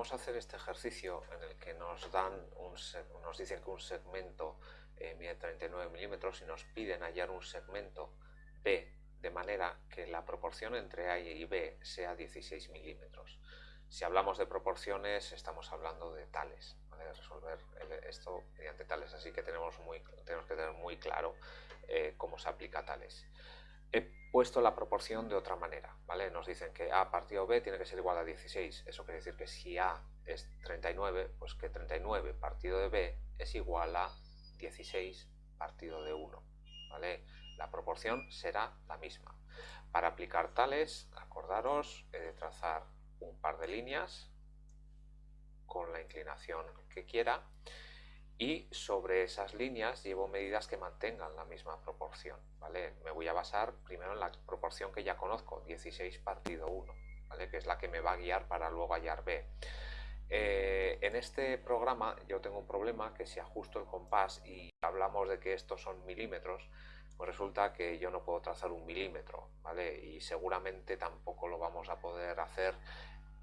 vamos a hacer este ejercicio en el que nos dan nos dicen que un segmento eh, mide 39 milímetros y nos piden hallar un segmento B de manera que la proporción entre A y B sea 16 milímetros. Si hablamos de proporciones estamos hablando de tales, resolver esto mediante tales, así que tenemos que tener muy claro eh, cómo se aplica tales. He puesto la proporción de otra manera, ¿vale? Nos dicen que A partido B tiene que ser igual a 16, eso quiere decir que si A es 39, pues que 39 partido de B es igual a 16 partido de 1, ¿vale? La proporción será la misma. Para aplicar tales, acordaros, he de trazar un par de líneas con la inclinación que quiera y sobre esas líneas llevo medidas que mantengan la misma proporción, ¿vale? Me voy a basar primero en la proporción que ya conozco, 16 partido 1, ¿vale? Que es la que me va a guiar para luego hallar B. Eh, en este programa yo tengo un problema que si ajusto el compás y hablamos de que estos son milímetros, pues resulta que yo no puedo trazar un milímetro, ¿vale? Y seguramente tampoco lo vamos a poder hacer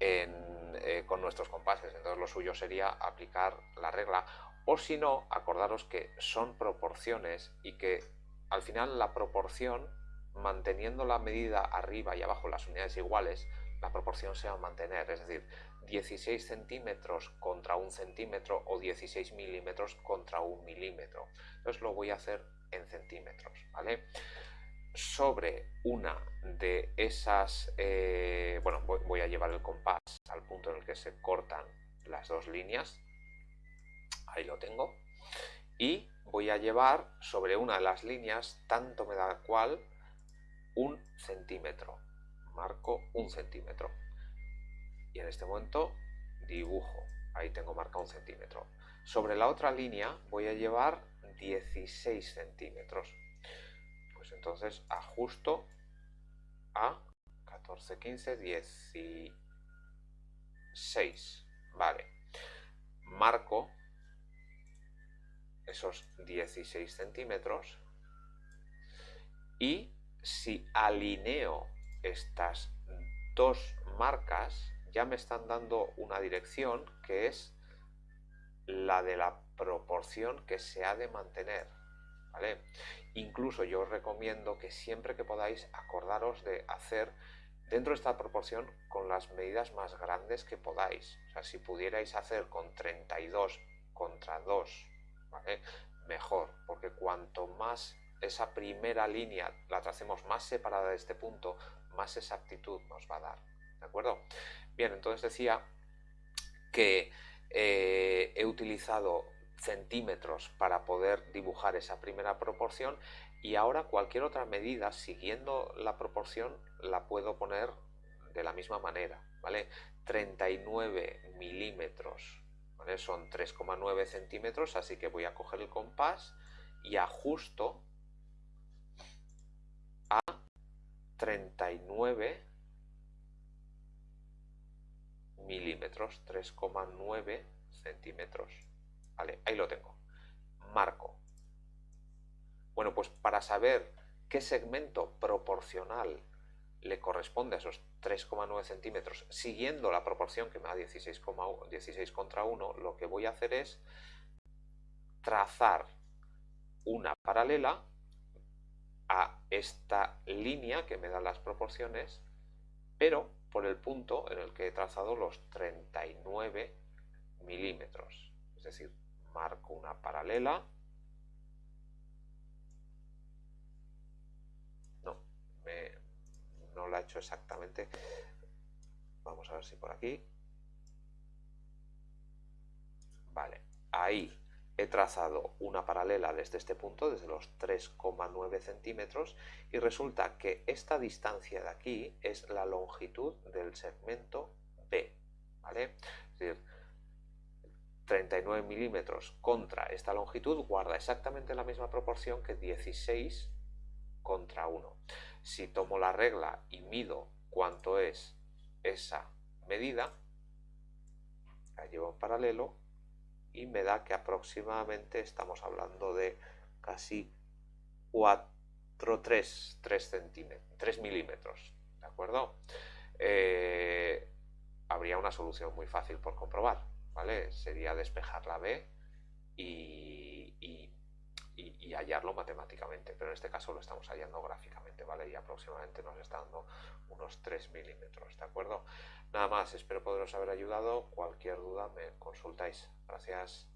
eh, con nuestros compases. Entonces lo suyo sería aplicar la regla o si no, acordaros que son proporciones y que al final la proporción, manteniendo la medida arriba y abajo las unidades iguales, la proporción se va a mantener, es decir, 16 centímetros contra un centímetro o 16 milímetros contra un milímetro. Entonces lo voy a hacer en centímetros, ¿vale? Sobre una de esas, eh, bueno, voy a llevar el compás al punto en el que se cortan las dos líneas, ahí lo tengo, y voy a llevar sobre una de las líneas, tanto me da cual, un centímetro. Marco un centímetro. Y en este momento dibujo. Ahí tengo marcado un centímetro. Sobre la otra línea voy a llevar 16 centímetros. Pues entonces ajusto a 14, 15, 16. Vale. Marco esos 16 centímetros y si alineo estas dos marcas ya me están dando una dirección que es la de la proporción que se ha de mantener. ¿vale? Incluso yo os recomiendo que siempre que podáis acordaros de hacer dentro de esta proporción con las medidas más grandes que podáis. O sea, si pudierais hacer con 32 contra 2 mejor, porque cuanto más esa primera línea la tracemos más separada de este punto, más exactitud nos va a dar. ¿De acuerdo? Bien, entonces decía que eh, he utilizado centímetros para poder dibujar esa primera proporción y ahora cualquier otra medida siguiendo la proporción la puedo poner de la misma manera, ¿vale? 39 milímetros son 3,9 centímetros, así que voy a coger el compás y ajusto a 39 milímetros, 3,9 centímetros. Vale, ahí lo tengo. Marco. Bueno, pues para saber qué segmento proporcional le corresponde a esos 3,9 centímetros, siguiendo la proporción que me da 16, 16 contra 1, lo que voy a hacer es trazar una paralela a esta línea que me da las proporciones, pero por el punto en el que he trazado los 39 milímetros. Es decir, marco una paralela. Exactamente. Vamos a ver si por aquí. Vale, ahí he trazado una paralela desde este punto, desde los 3,9 centímetros, y resulta que esta distancia de aquí es la longitud del segmento B. ¿vale? Es decir, 39 milímetros contra esta longitud guarda exactamente la misma proporción que 16 contra 1. Si tomo la regla y mido cuánto es esa medida, la llevo en paralelo y me da que aproximadamente estamos hablando de casi 4, 3, 3 centímetros, 3 milímetros, ¿de acuerdo? Eh, habría una una solución muy fácil por comprobar, ¿vale? Sería despejar la B y, y, hallarlo matemáticamente, pero en este caso lo estamos hallando gráficamente, ¿vale? Y aproximadamente nos está dando unos 3 milímetros, ¿de acuerdo? Nada más, espero poderos haber ayudado. Cualquier duda me consultáis. Gracias.